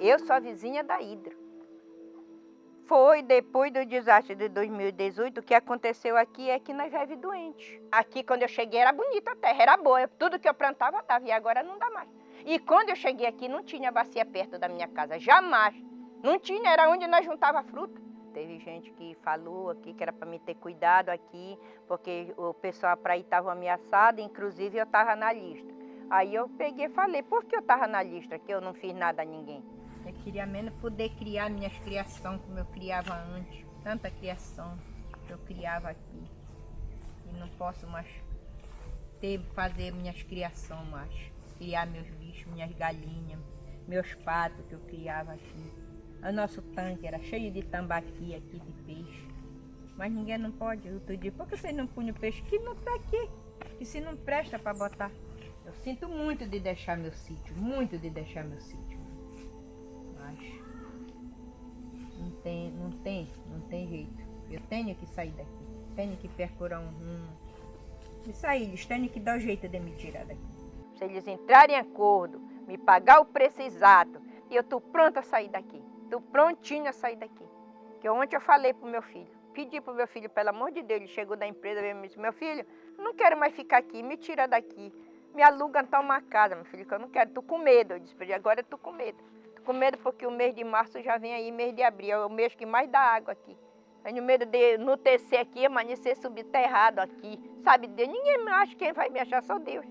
Eu sou a vizinha da Hidro. Foi depois do desastre de 2018, o que aconteceu aqui é que nós vive doente. Aqui, quando eu cheguei, era bonita a terra, era boa. Tudo que eu plantava estava, e agora não dá mais. E quando eu cheguei aqui, não tinha bacia perto da minha casa, jamais. Não tinha, era onde nós juntava fruta. Teve gente que falou aqui que era para me ter cuidado aqui, porque o pessoal para aí estava ameaçado, inclusive eu estava na lista. Aí eu peguei e falei, por que eu estava na lista, que eu não fiz nada a ninguém? Eu queria menos poder criar minhas criações como eu criava antes. Tanta criação que eu criava aqui. E não posso mais ter, fazer minhas criações mais. Criar meus bichos, minhas galinhas, meus patos que eu criava aqui. O nosso tanque era cheio de tambaqui aqui, de peixe. Mas ninguém não pode. Eu digo, por que vocês não punham peixe? Que não está aqui. Que se não presta para botar. Eu sinto muito de deixar meu sítio, muito de deixar meu sítio. Mas não tem, não tem, não tem jeito. Eu tenho que sair daqui. Tenho que percurar um rumo. Isso aí, eles têm que dar o jeito de me tirar daqui. Se eles entrarem em acordo, me pagar o preço exato, e eu estou pronta a sair daqui. Estou prontinha a sair daqui. Que ontem eu falei para o meu filho. Pedi para o meu filho, pelo amor de Deus, ele chegou da empresa e me disse, meu filho, não quero mais ficar aqui, me tira daqui. Me aluga então uma casa, meu filho, que eu não quero, estou com medo. Eu disse para agora estou com medo. Com medo porque o mês de março já vem aí, mês de abril, é o mês que mais dá água aqui. Tenho medo de no tecer aqui, amanhecer subterrado aqui. Sabe Deus? Ninguém acha quem vai me achar, só Deus.